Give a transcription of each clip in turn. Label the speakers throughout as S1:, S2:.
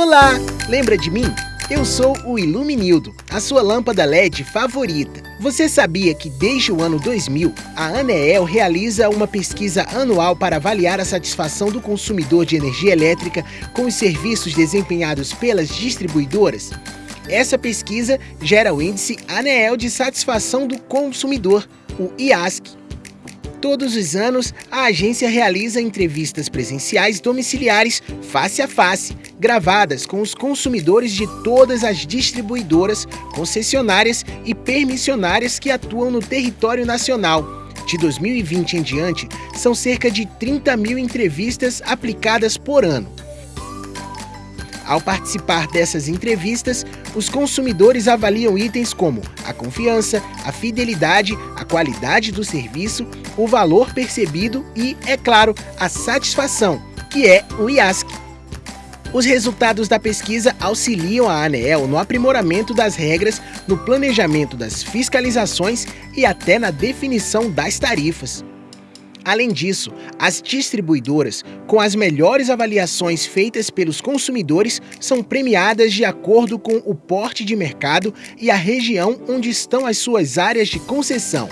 S1: Olá, lembra de mim? Eu sou o Iluminildo, a sua lâmpada LED favorita. Você sabia que desde o ano 2000, a Aneel realiza uma pesquisa anual para avaliar a satisfação do consumidor de energia elétrica com os serviços desempenhados pelas distribuidoras? Essa pesquisa gera o índice Aneel de satisfação do consumidor, o IASC, Todos os anos, a agência realiza entrevistas presenciais domiciliares face a face, gravadas com os consumidores de todas as distribuidoras, concessionárias e permissionárias que atuam no território nacional. De 2020 em diante, são cerca de 30 mil entrevistas aplicadas por ano. Ao participar dessas entrevistas, os consumidores avaliam itens como a confiança, a fidelidade, a qualidade do serviço, o valor percebido e, é claro, a satisfação, que é o IASC. Os resultados da pesquisa auxiliam a ANEEL no aprimoramento das regras, no planejamento das fiscalizações e até na definição das tarifas. Além disso, as distribuidoras, com as melhores avaliações feitas pelos consumidores, são premiadas de acordo com o porte de mercado e a região onde estão as suas áreas de concessão.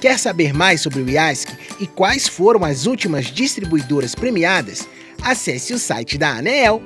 S1: Quer saber mais sobre o IASC e quais foram as últimas distribuidoras premiadas? Acesse o site da ANEEL